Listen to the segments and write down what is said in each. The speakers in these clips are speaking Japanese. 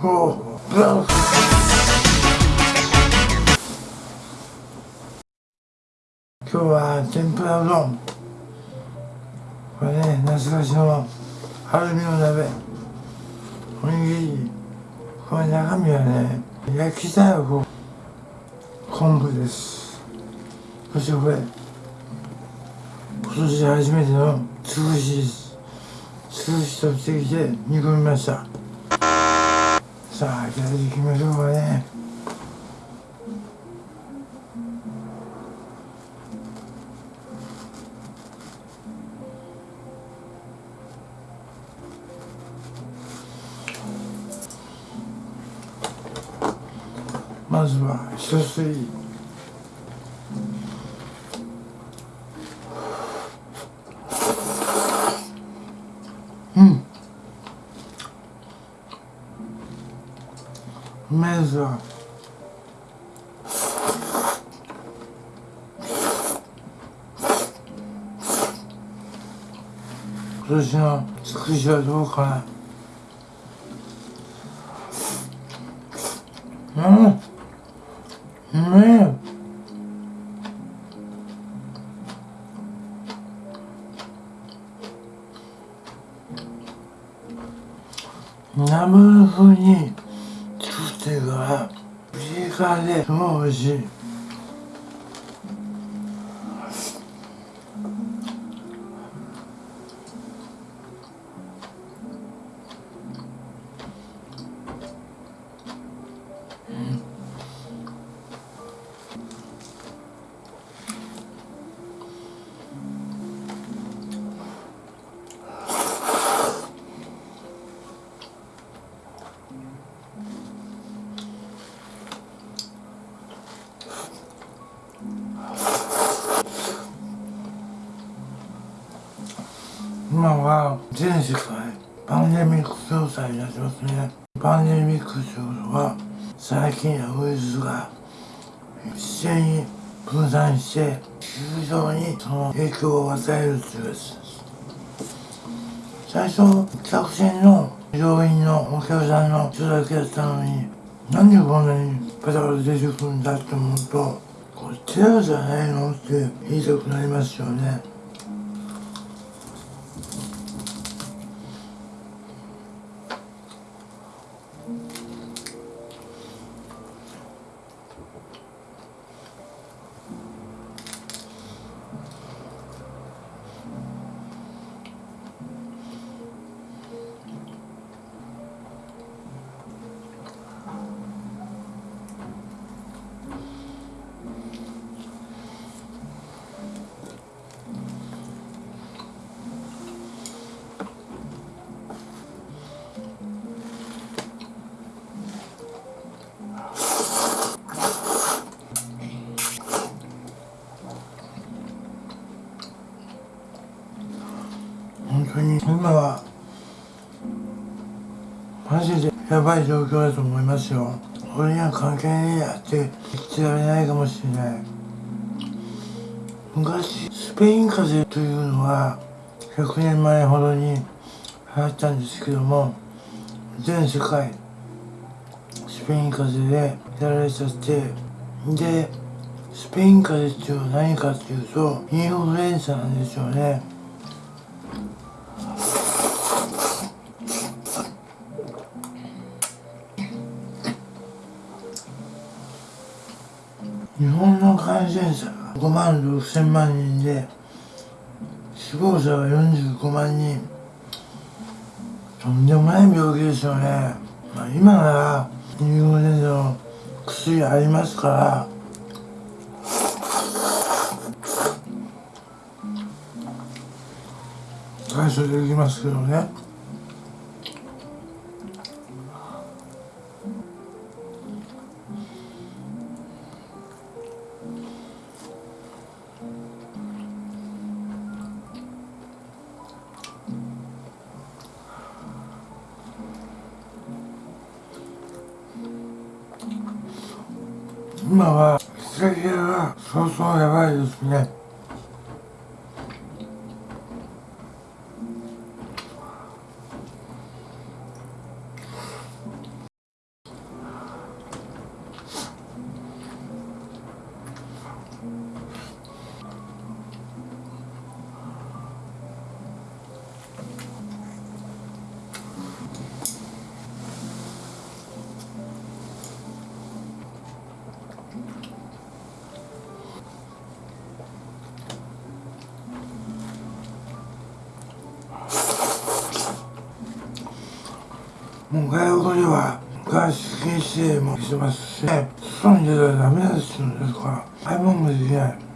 今日は天ぷらうどん。これね懐かしのアルミの鍋。おにぎりこれ中身はね焼きたらこ昆布です。そしてこれ今年初めての潰しです。潰しとってきて煮込みました。さあいただいていきましょうかね。まずは一吸い？うん。うめえぞ今年のつくしはどうかな。うん。ねえ。なめずにしてるからピリ辛ですごい美味しい。全世界パンデミック状態になってますねパンデミックということは最近やウイルスが一斉に分散して球場にその影響を与えるというやつです最初客船の乗員のお客さんの人だけやったのになんでこんなにペタペタ出てくるんだって思うとこれテロじゃないのって言いたくなりますよね当に今はマジでやばい状況だと思いますよ。俺には関係ねえやって言ってられないかもしれない。昔スペイン風邪というのは100年前ほどに流行ったんですけども全世界スペイン風邪でやられちゃってでスペイン風邪っていうのは何かっていうとインフルエンザなんですよね。感染者が5万6千万人で死亡者は45万人。とんでもない病気ですよね、まあ、今ならインフルエンザの薬ありますから。対処できますけどね。もう外国には外出禁止もしてますし外に出たらダメですんですから買い物もできない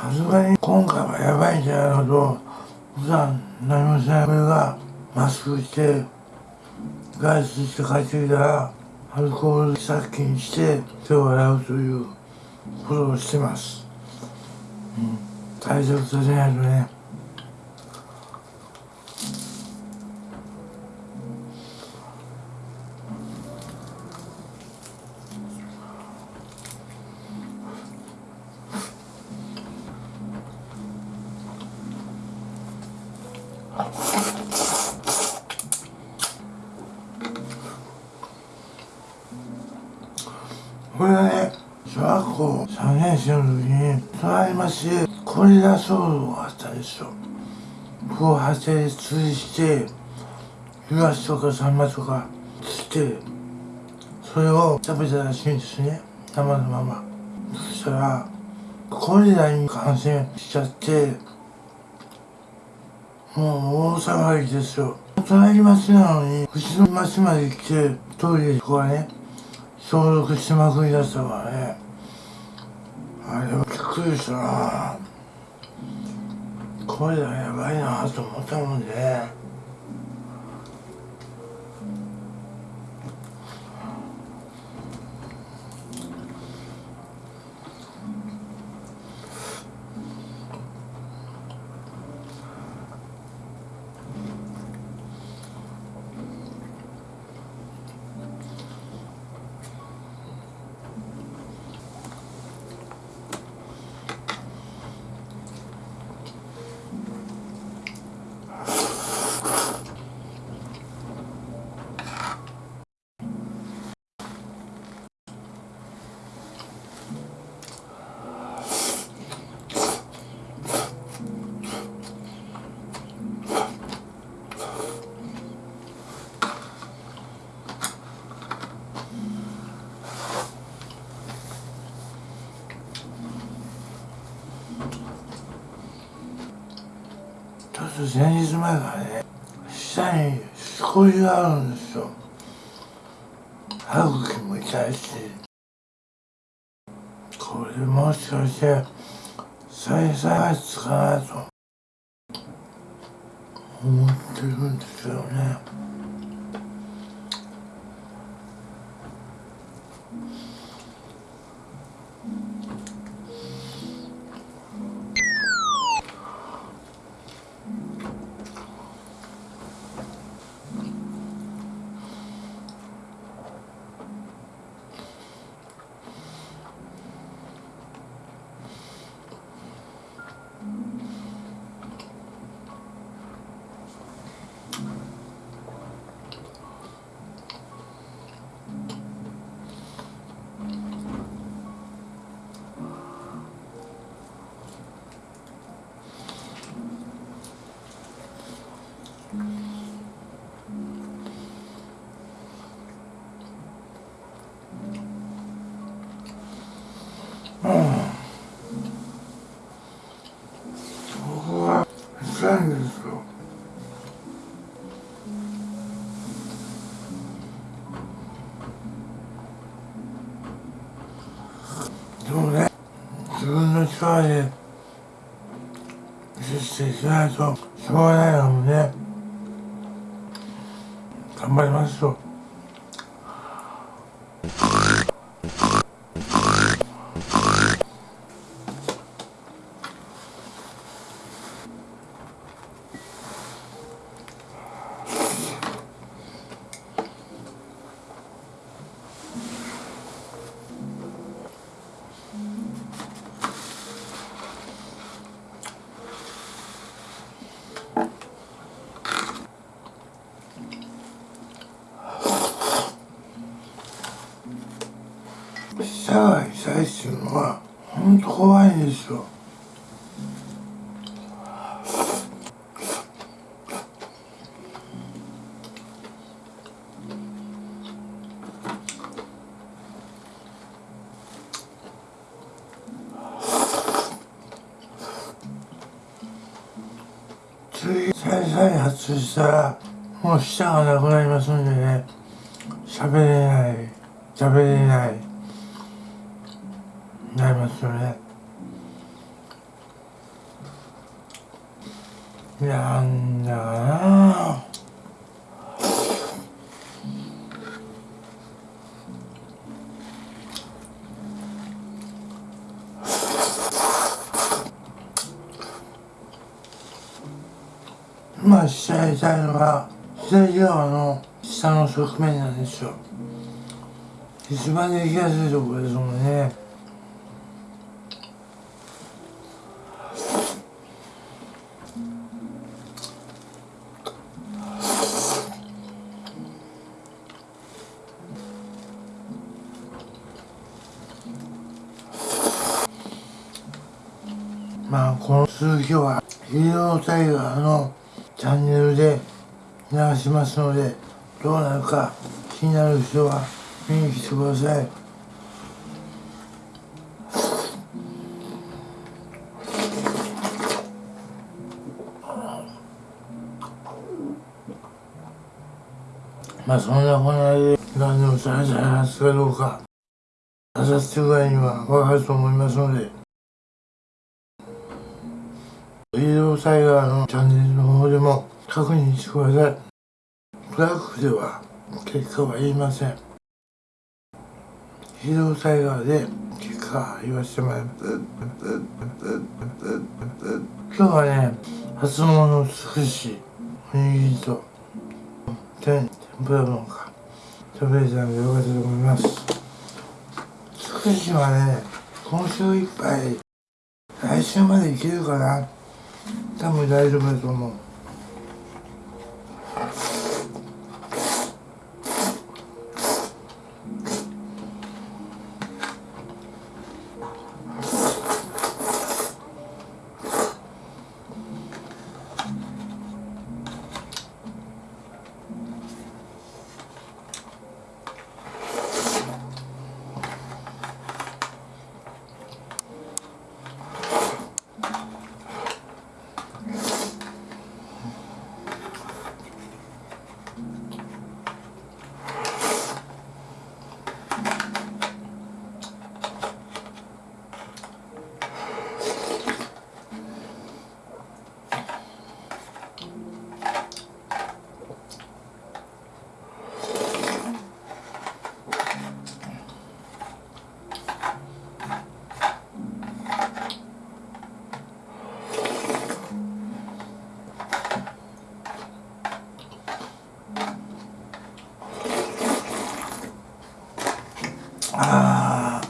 さすがに今回はやばいんじゃないかと普段何もしない俺がマスクして外出して帰ってきたらアルコール殺菌して手を洗うということをしてます、うん、対策させないとね。これはね小学校3年生の時に隣町でコリラ騒動があったですよこう発生釣りしてイワシとかサンマとか釣ってそれを食べたらしいんですね生のままそしたらコリラに感染しちゃってもう大騒ぎですよ。隣町なのにうちの町まで来てトイレここはね消毒しまくりだしたからね。あれもびっくりしたな。これはやばいなと思ったもんで、ね、前日前からね下にしこりがあるんですよ。歯茎も痛いし。これもしかして再再発かなと思ってるんですよね。力で実していかないとしょうがないのでねっていうのはほんと怖いんですよ。次再再発したらもう舌がなくなりますんでね喋れない喋れない。なりますよね。なんだかな。今試合したいのが左側の下の側面なんですよ。一番できやすいところですもんね。続きはヒーロータイガーのチャンネルで流しますのでどうなるか気になる人は見に来てください。まあそんなこんなで何でも再再発かどうかあさってぐらいには分かると思いますので医療災害のチャンネルの方でも確認してください。ブラックでは結果は言いません。医療災害で結果は言わせてもらいます。今日はね、初物のつくし、おにぎりと天天ぷら丼か食べれたのでよかったと思います。つくしはね、今週いっぱい来週までいけるかな多分大丈夫だと思うああ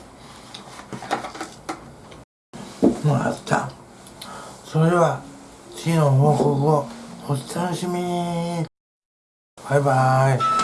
もらったそれでは次の報告をお楽しみに。バイバイ。